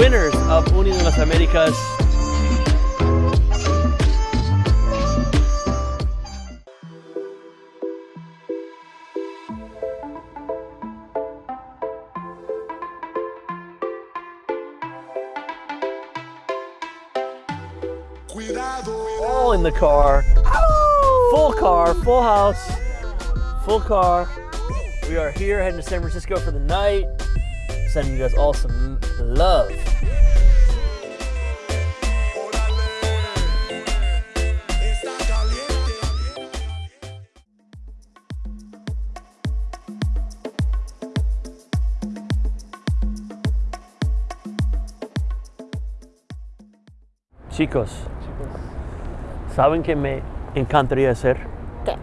winners of Unido las Américas. All in the car. Full car, full house, full car. We are here heading to San Francisco for the night. Sending you guys all some love. Chicos, ¿saben qué me encantaría hacer? ¿Qué?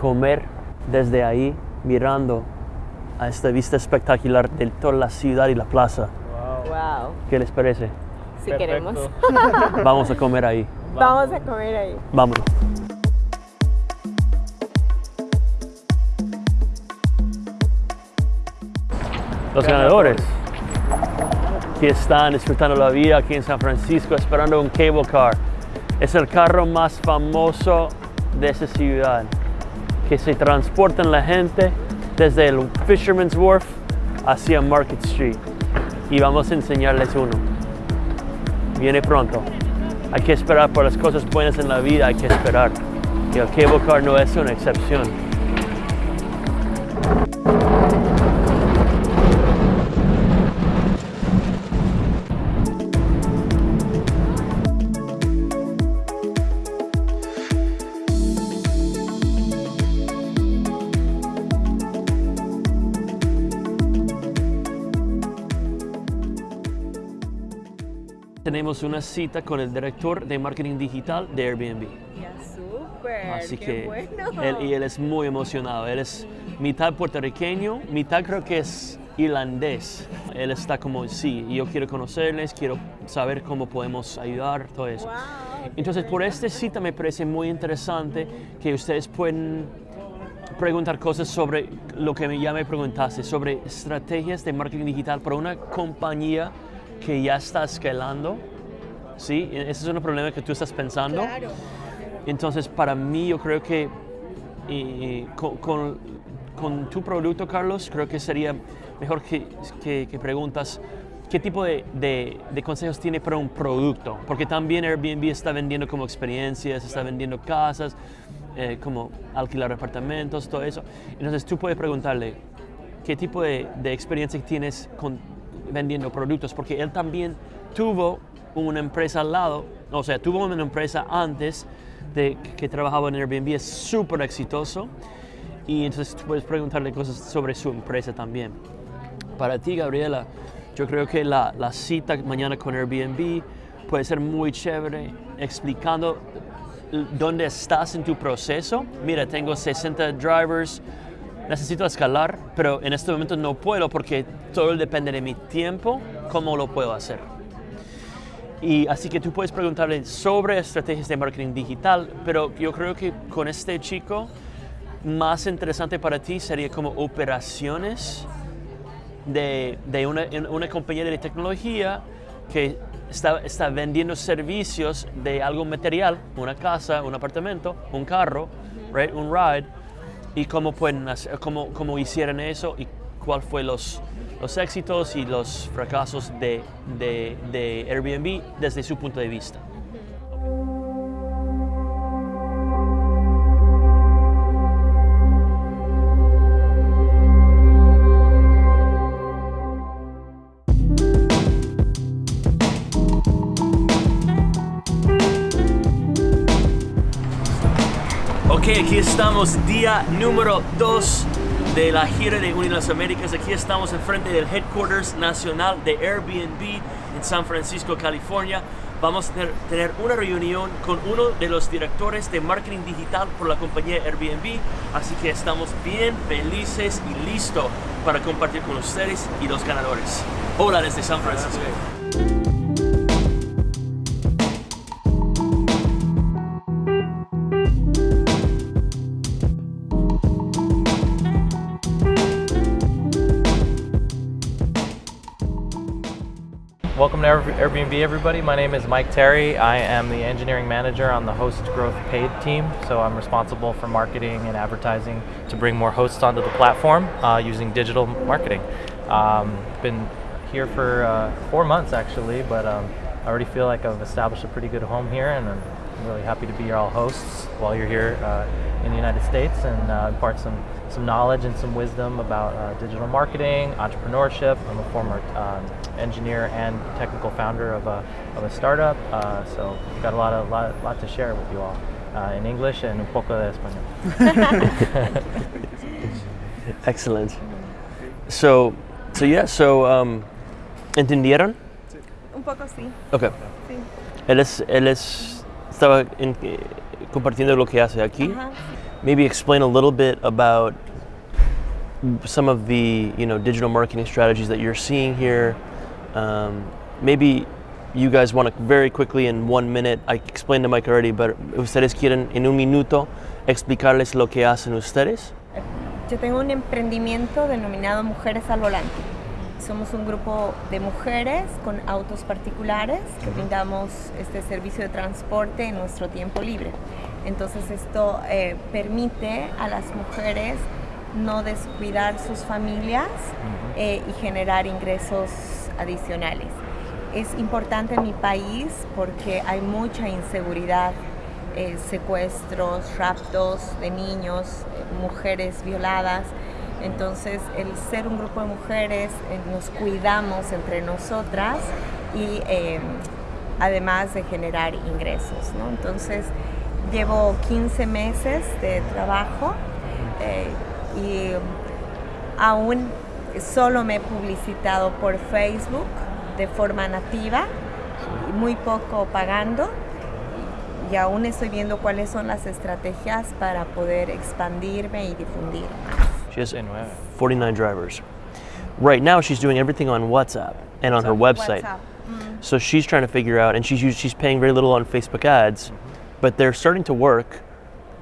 Comer desde ahí mirando a esta vista espectacular de toda la ciudad y la plaza. Wow. ¿Qué les parece? Si queremos. Vamos a comer ahí. Vamos a comer ahí. Vámonos. Los ganadores que están disfrutando la vida aquí en San Francisco esperando un cable car. Es el carro más famoso de esa ciudad que se transportan la gente desde el Fisherman's Wharf hacia Market Street y vamos a enseñarles uno. Viene pronto. Hay que esperar por las cosas buenas en la vida, hay que esperar. Y el cable car no es una excepción. Tenemos una cita con el director de marketing digital de Airbnb. Ya, súper. Así qué que bueno. él, y él es muy emocionado. Él es mitad puertorriqueño, mitad creo que es irlandés. Él está como, sí, yo quiero conocerles, quiero saber cómo podemos ayudar, todo eso. Wow, Entonces, por esta cita me parece muy interesante que ustedes pueden preguntar cosas sobre lo que ya me preguntaste, sobre estrategias de marketing digital para una compañía que ya está escalando. ¿Sí? Ese es un problema que tú estás pensando. Claro. Entonces, para mí, yo creo que con, con- con tu producto, Carlos, creo que sería mejor que, que- que preguntas qué tipo de, de- de consejos tiene para un producto. Porque también Airbnb está vendiendo como experiencias, está vendiendo casas, eh, como alquilar apartamentos, todo eso. Entonces, tú puedes preguntarle qué tipo de, de experiencia tienes con vendiendo productos, porque él también tuvo una empresa al lado, o sea, tuvo una empresa antes de que trabajaba en Airbnb, es súper exitoso, y entonces puedes preguntarle cosas sobre su empresa también. Para ti, Gabriela, yo creo que la, la cita mañana con Airbnb puede ser muy chévere, explicando dónde estás en tu proceso. Mira, tengo 60 drivers, necesito escalar, pero en este momento no puedo porque todo depende de mi tiempo, cómo lo puedo hacer. Y así que tú puedes preguntarle sobre estrategias de marketing digital, pero yo creo que con este chico más interesante para ti sería como operaciones de, de una, una compañía de tecnología que está, está vendiendo servicios de algo material, una casa, un apartamento, un carro, right, un ride, y cómo, pueden hacer, cómo, cómo hicieron eso y cuál fue los, los éxitos y los fracasos de, de, de Airbnb desde su punto de vista. Estamos, día número 2 de la gira de Unidas las Américas. Aquí estamos enfrente del Headquarters Nacional de Airbnb en San Francisco, California. Vamos a tener, una reunión con uno de los directores de marketing digital por la compañía Airbnb. Así que estamos bien felices y listos para compartir con ustedes y los ganadores. Hola desde San Francisco. Welcome to Airbnb, everybody. My name is Mike Terry. I am the engineering manager on the host growth paid team. So I'm responsible for marketing and advertising to bring more hosts onto the platform uh, using digital marketing. Um, been here for uh, four months actually, but um, I already feel like I've established a pretty good home here, and I'm really happy to be your all hosts while you're here uh, in the United States and uh, impart some some knowledge and some wisdom about uh, digital marketing, entrepreneurship. I'm a former um, engineer and technical founder of a, of a startup, uh, so I've got a lot of lot, lot to share with you all uh, in English and un poco de español. Excellent. So, so yeah, so, um, ¿entendieron? Un poco sí. Ok. Sí. Él es, él es, estaba en- eh, compartiendo lo que hace aquí. Ajá. Maybe explain a little bit about some of the, you know, digital marketing strategies that you're seeing here. Um, maybe you guys want to very quickly in one minute, I explained to Mike already, but ustedes quieren en un minuto explicarles lo que hacen ustedes. Yo tengo un emprendimiento denominado Mujeres al Volante. Somos un grupo de mujeres con autos particulares que brindamos este servicio de transporte en nuestro tiempo libre. Entonces esto eh, permite a las mujeres no descuidar sus familias eh, y generar ingresos adicionales. Es importante en mi país porque hay mucha inseguridad eh, secuestros, raptos de niños, eh, mujeres violadas. Entonces, el ser un grupo de mujeres, eh, nos cuidamos entre nosotras y eh, además de generar ingresos. ¿no? Entonces, llevo 15 meses de trabajo eh, y aún solo me he publicitado por Facebook de forma nativa, muy poco pagando y aún estoy viendo cuáles son las estrategias para poder expandirme y difundir más. She has Sí, nueve. 49 drivers. Right now, she's doing everything on WhatsApp and on her website. WhatsApp. Mm. So she's trying to figure out, and she's she's paying very little on Facebook ads, but they're starting to work.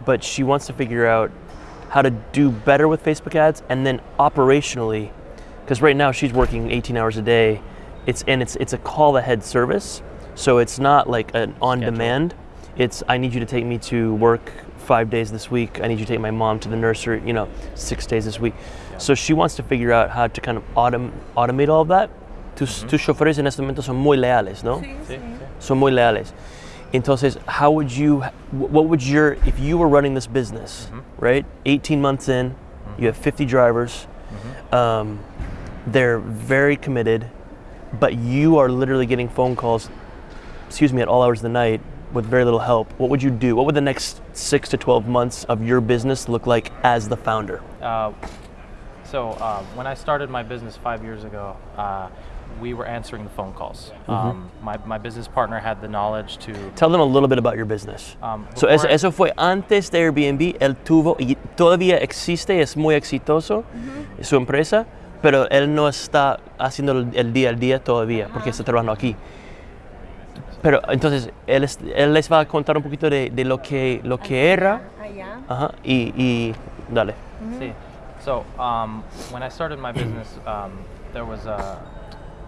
But she wants to figure out how to do better with Facebook ads, and then operationally, because right now she's working 18 hours a day. It's and it's it's a call ahead service, so it's not like an on demand. It's I need you to take me to work five days this week. I need you to take my mom to the nursery, you know, six days this week. So she wants to figure out how to kind of autom- automate all of that. Tus, mm-hmm. tus choferes en este momento son muy leales, ¿no? Sí, Sí, sí. sí. Son muy leales. Entonces, how would you, what would your, if you were running this business, right? 18 months in, you have 50 drivers, um, they're very committed, but you are literally getting phone calls, excuse me, at all hours of the night with very little help. What would you do? What would the next six to 12 months of your business look like as the founder? Uh, so uh, when I started my business five years ago, uh, we were answering the phone calls. Um, my, my business partner had the knowledge to. Tell them a little bit about your business. Um, So eso, fue antes de Airbnb, él tuvo y todavía existe, es muy exitoso su empresa, pero él no está haciendo el, el día al día todavía porque está trabajando aquí. Pero entonces él, es- él les va a contar un poquito de, de lo que lo que era, Allá. ajá, y, y dale. See, so um, when I started my business, um, there was a,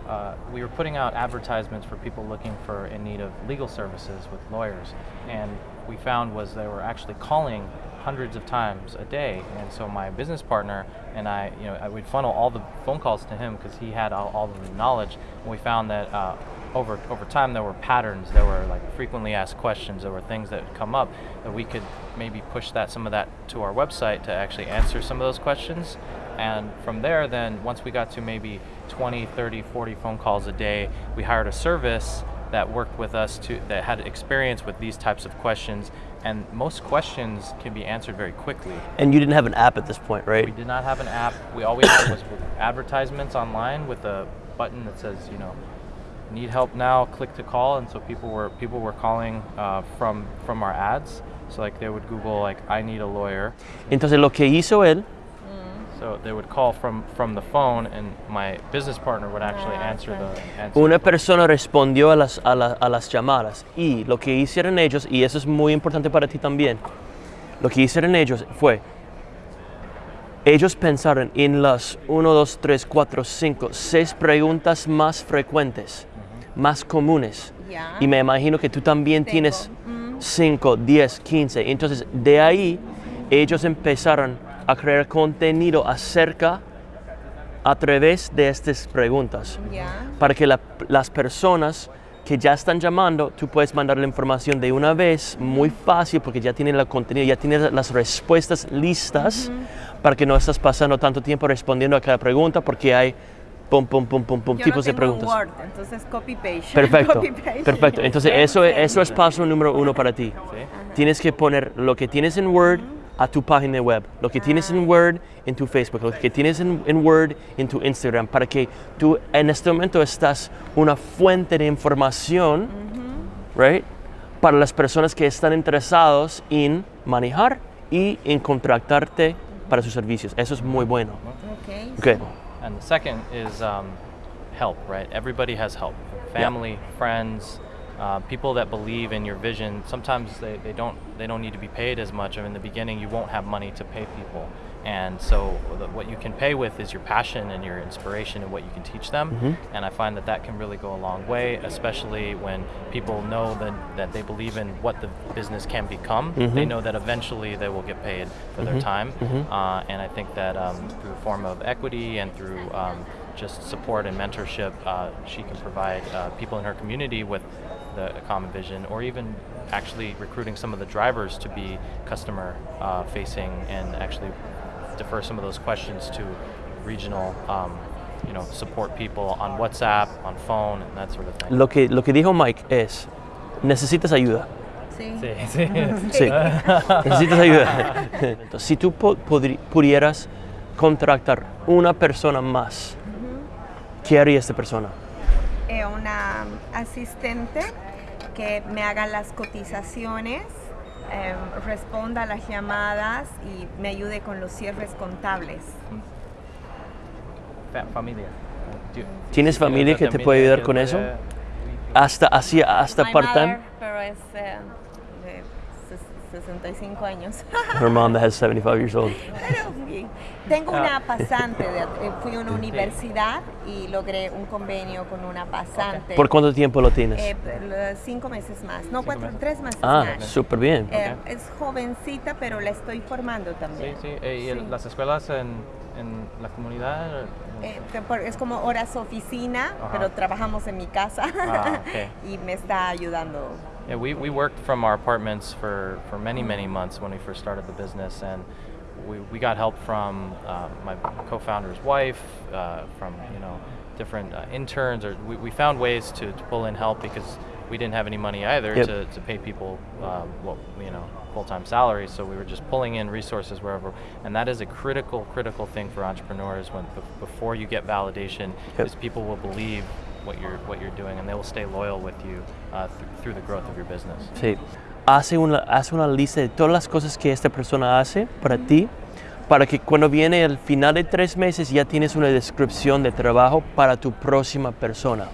uh, we were putting out advertisements for people looking for in need of legal services with lawyers, and we found was they were actually calling hundreds of times a day, and so my business partner and I, you know, I would funnel all the phone calls to him because he had all, all the knowledge, and we found that. Uh, over, over time, there were patterns. There were like frequently asked questions. There were things that would come up that we could maybe push that some of that to our website to actually answer some of those questions. And from there, then once we got to maybe 20, 30, 40 phone calls a day, we hired a service that worked with us to that had experience with these types of questions. And most questions can be answered very quickly. And you didn't have an app at this point, right? We did not have an app. We all we had was advertisements online with a button that says, you know, need help now, click to call. And so people were people were calling uh, from from our ads. So like they would Google like I need a lawyer. Entonces lo que hizo él Una persona respondió a las, a, la- a las llamadas y lo que hicieron ellos, y eso es muy importante para ti también, lo que hicieron ellos fue, ellos pensaron en las 1, 2, 3, 4, 5, 6 preguntas más frecuentes más comunes. Ya. Y me imagino que tú también Tengo. tienes Mm. 5, 10, 15. Entonces, de ahí, ellos empezaron a crear contenido acerca, a través de estas preguntas, para que la- las personas que ya están llamando, tú puedes mandar la información de una vez, muy fácil, porque ya tienen el contenido, ya tienes las respuestas listas, para que no estás pasando tanto tiempo respondiendo a cada pregunta, porque hay pum, pum, pum, pum, pum, Yo tipos de tengo en preguntas. Word, entonces copy paste. Perfecto, Copy paste. perfecto. Entonces eso es, eso es paso número uno para ti. ¿sí? Tienes que poner lo que tienes en Word a tu página web, lo que tienes en Word en tu Facebook, lo que tienes en, en Word en tu Instagram, para que tú en este momento estás una fuente de información, right, para las personas que están interesados en manejar y en contratarte para sus servicios. Eso es muy bueno. Ok. Okay. And the second is um, help, right? Everybody has help family, friends, uh, people that believe in your vision. Sometimes they, they, don't, they don't need to be paid as much. I mean, in the beginning, you won't have money to pay people. And so, the, what you can pay with is your passion and your inspiration and what you can teach them. And I find that that can really go a long way, especially when people know that, that they believe in what the business can become. They know that eventually they will get paid for their time. Uh, and I think that um, through a form of equity and through um, just support and mentorship, uh, she can provide uh, people in her community with the a common vision, or even actually recruiting some of the drivers to be customer uh, facing and actually defer some of those questions to regional, um, you know, support people on WhatsApp, on phone, and that sort of thing. Lo que, lo que dijo Mike es, necesitas ayuda. Sí. Sí, sí. Sí, necesitas ayuda. Entonces, si tú pudieras contratar una persona más, ¿qué haría esta persona? Eh, una asistente que me haga las cotizaciones, em, responda a las llamadas y me ayude con los cierres contables. Fa- familia. ¿Tienes familia que te puede ayudar con eso? Hasta, así, hasta part-time? mother, pero es eh, 65 años. Her mom that has 75 years old. Pero sí. Tengo una pasante, de- eh, fui a una universidad y logré un convenio con una pasante. ¿Por cuánto tiempo lo tienes? Eh, cinco meses más, no, cuatro, meses. tres meses ah, más. súper bien. Eh, Es jovencita, pero la estoy formando Sí, también. sí. Eh, ¿Y el- Sí. las escuelas en, en la comunidad? Eh, por- es como horas oficina, Ajá. pero trabajamos en mi casa Ah, ok. y me está ayudando. Yeah, we, we worked from our apartments for, for many, many months when we first started the business, and we, we got help from uh, my co-founder's wife, uh, from you know different uh, interns, or we, we found ways to, to pull in help because we didn't have any money either Yep. to, to pay people um, what you know full-time salaries. So we were just pulling in resources wherever, and that is a critical, critical thing for entrepreneurs. When bef- before you get validation, Yep. is people will believe what you're what you're doing, and they will stay loyal with you uh, th- through the growth of your business. Sí. Hace una, hace una lista de todas las cosas que esta persona hace para ti, para que cuando viene el final de tres meses ya tienes una descripción de trabajo para tu próxima persona.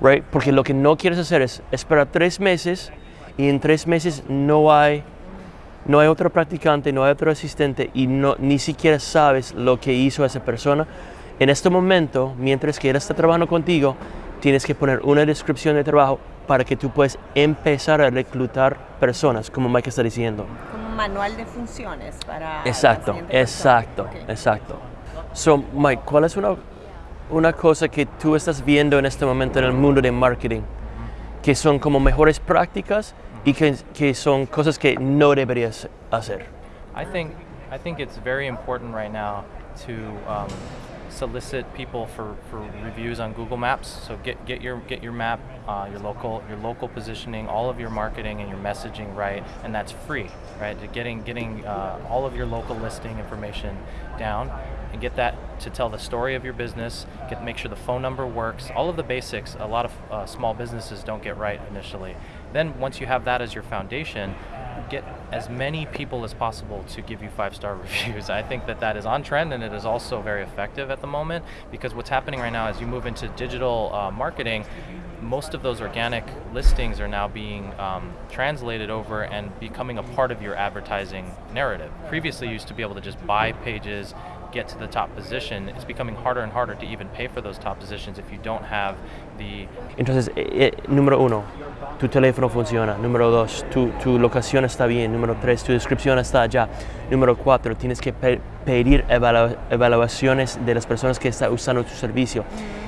Right? Porque lo que no quieres hacer es esperar tres meses y en tres meses no hay, no hay otro practicante, no hay otro asistente y no, ni siquiera sabes lo que hizo esa persona. En este momento, mientras que él está trabajando contigo, tienes que poner una descripción de trabajo para que tú puedas empezar a reclutar personas, como Mike está diciendo. Como un manual de funciones para. Exacto, exacto, exacto. So, Mike, ¿cuál es una, una cosa que tú estás viendo en este momento en el mundo de marketing? Que son como mejores prácticas y que, que son cosas que no deberías hacer. I think I think it's very important right now to um, solicit people for, for reviews on Google Maps. So get, get your get your map, uh, your local your local positioning, all of your marketing and your messaging right, and that's free, right? Getting getting uh, all of your local listing information down and get that to tell the story of your business. Get make sure the phone number works. All of the basics. A lot of uh, small businesses don't get right initially. Then once you have that as your foundation, get as many people as possible to give you five star reviews. I think that that is on trend and it is also very effective at the moment because what's happening right now as you move into digital uh, marketing, most of those organic listings are now being um, translated over and becoming a part of your advertising narrative. Previously, you used to be able to just buy pages, get to the top position, it's becoming harder and harder to even pay for those top positions if you don't have the Entonces, eh, eh, número uno, tu teléfono funciona. Número dos, tu, tu locación está bien. Número tres, tu descripción está allá. Número cuatro, tienes que pe- pedir evalu- evaluaciones de las personas que están usando tu servicio.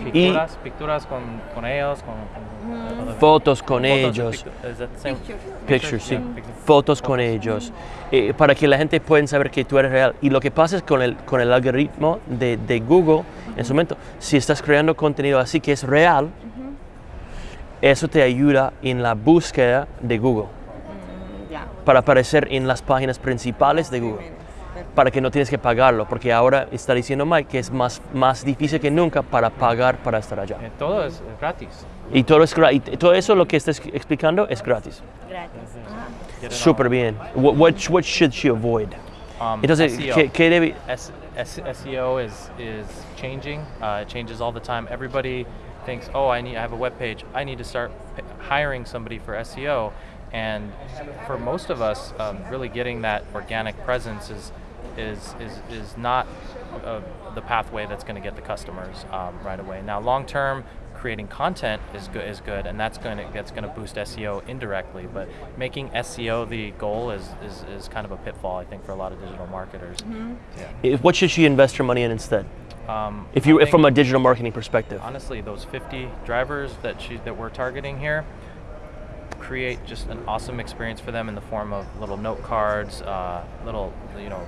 Y picturas, picturas con, con ellos, con, con- fotos con Fotos, ellos. pictu- is that the same? Pictures. Pictures, sí. Fotos con ellos. eh, para que la gente pueda saber que tú eres real. Y lo que pasa es con el, con el algoritmo de, de Google, en su momento, si estás creando contenido así que es real, eso te ayuda en la búsqueda de Google. Mm, para aparecer en las páginas principales de Google, Perfecto. para que no tienes que pagarlo, porque ahora está diciendo Mike que es más, más difícil que nunca para pagar para estar allá. Eh, todo es gratis. Y todo, es y todo eso lo que estás explicando es gratis. Gratis. Súper bien. What, what, what should she avoid? Um, Entonces, SEO. ¿qué, qué debe...? SEO is is changing. Uh, it changes all the time. Everybody thinks, oh, I need, I have a web page. I need to start hiring somebody for SEO. And for most of us, um, really getting that organic presence is is is is not uh, the pathway that's going to get the customers um, right away. Now, long term. Creating content is good, is good, and that's going to that's going to boost SEO indirectly. But making SEO the goal is, is, is kind of a pitfall, I think, for a lot of digital marketers. eh, What should she invest her money in instead? Um, If you, I think, from a digital marketing perspective. honestly, those 50 drivers that she that we're targeting here create just an awesome experience for them in the form of little note cards, uh, little you know.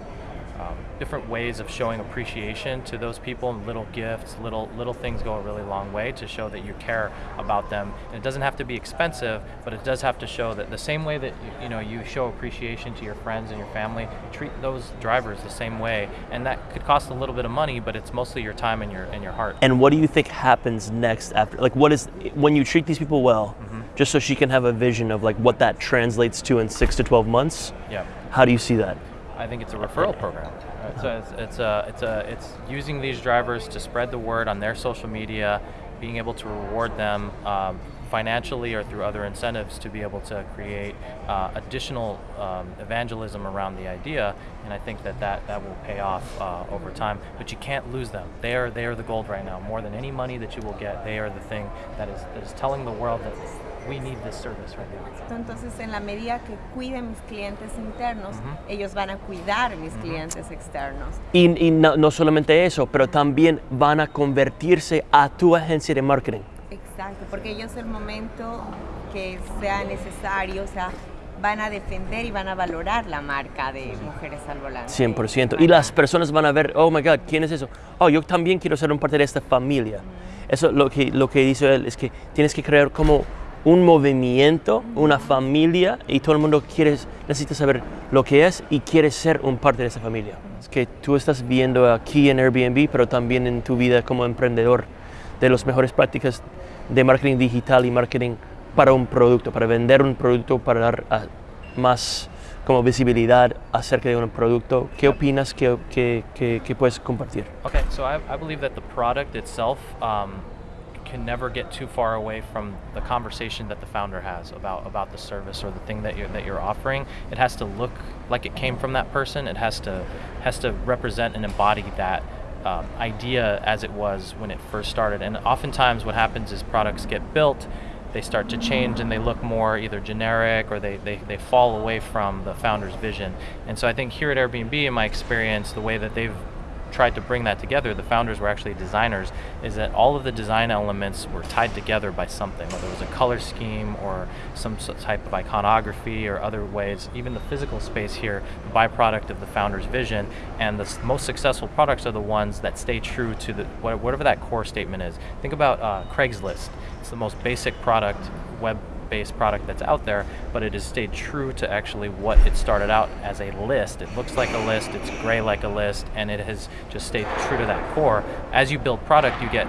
Um, different ways of showing appreciation to those people, and little gifts, little little things go a really long way to show that you care about them. And it doesn't have to be expensive, but it does have to show that the same way that you, you know you show appreciation to your friends and your family, treat those drivers the same way. And that could cost a little bit of money, but it's mostly your time and your and your heart. And what do you think happens next after? Like, what is when you treat these people well, just so she can have a vision of like what that translates to in six to twelve months? Yeah. How do you see that? I think it's a referral program. Right? So it's it's a it's a it's using these drivers to spread the word on their social media, being able to reward them um, financially or through other incentives to be able to create uh, additional um, evangelism around the idea. And I think that that, that will pay off uh, over time. But you can't lose them. They are they are the gold right now. More than any money that you will get, they are the thing that is that is telling the world that we need this service right now. Entonces, en la medida que cuide mis clientes internos, ellos van a cuidar mis clientes externos. Y, y no, no solamente eso, pero también van a convertirse a tu agencia de marketing. Exacto, porque ellos el momento que sea necesario, o sea, van a defender y van a valorar la marca de Mujeres al Volante. 100%. Y las personas van a ver, oh my God, ¿quién es eso? Oh, yo también quiero ser un parte de esta familia. Eso lo que, lo que dice él es que tienes que crear como un movimiento, una familia, y todo el mundo quiere, necesita saber lo que es y quiere ser un parte de esa familia. Es que tú estás viendo aquí en Airbnb, pero también en tu vida como emprendedor, de las mejores prácticas de marketing digital y marketing para un producto, para vender un producto, para dar ah, más como visibilidad acerca de un producto. ¿Qué opinas que, que, que- que puedes compartir? Okay, so I, I believe that the product itself um, can never get too far away from the conversation that the founder has about about the service or the thing that you're that you're offering. It has to look like it came from that person. It has to has to represent and embody that. Um, idea as it was when it first started, and oftentimes what happens is products get built, they start to change and they look more either generic or they, they, they fall away from the founder's vision. And so I think here at Airbnb, in my experience, the way that they've tried to bring that together, the founders were actually designers, is that all of the design elements were tied together by something, whether it was a color scheme or some type of iconography or other ways. Even the physical space here, the byproduct of the founder's vision. And the most successful products are the ones that stay true to the whatever that core statement is. Think about uh, Craigslist. It's the most basic product, web based product that's out there, but it has stayed true to actually what it started out as a list. It looks like a list, it's gray like a list, and it has just stayed true to that core. As you build product, you get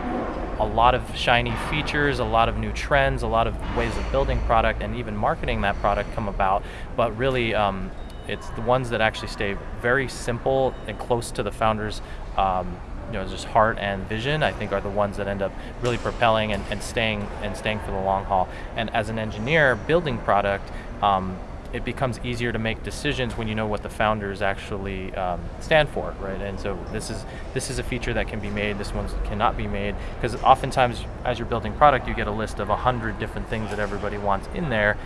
a lot of shiny features, a lot of new trends, a lot of ways of building product, and even marketing that product come about. But really, um, it's the ones that actually stay very simple and close to the founders. Um, you know, just heart and vision, I think, are the ones that end up really propelling and, and staying and staying for the long haul. And as an engineer building product, um, it becomes easier to make decisions when you know what the founders actually um, stand for, right? And so this is this is a feature that can be made. This one cannot be made because oftentimes, as you're building product, you get a list of a hundred different things that everybody wants in there.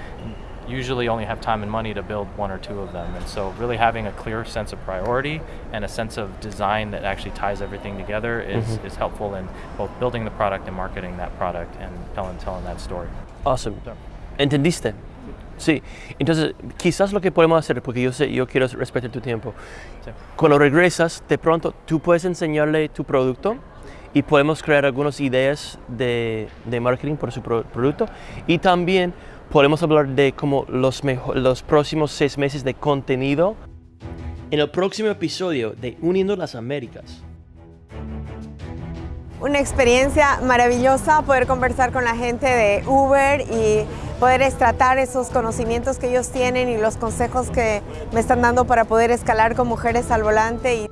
Usually, only have time and money to build one or two of them, and so really having a clear sense of priority and a sense of design that actually ties everything together is, mm -hmm. is helpful in both building the product and marketing that product and telling telling that story. Awesome. So. ¿Entendiste? Sí, entonces quizás lo que podemos hacer, porque yo sé, yo quiero respetar tu tiempo, sí. cuando regresas, de pronto tú puedes enseñarle tu producto y podemos crear algunas ideas de, de marketing por su pro producto y también podemos hablar de como los, próximos seis meses de contenido en el próximo episodio de Uniendo las Américas. Una experiencia maravillosa poder conversar con la gente de Uber y poder extratar esos conocimientos que ellos tienen y los consejos que me están dando para poder escalar con mujeres al volante. Y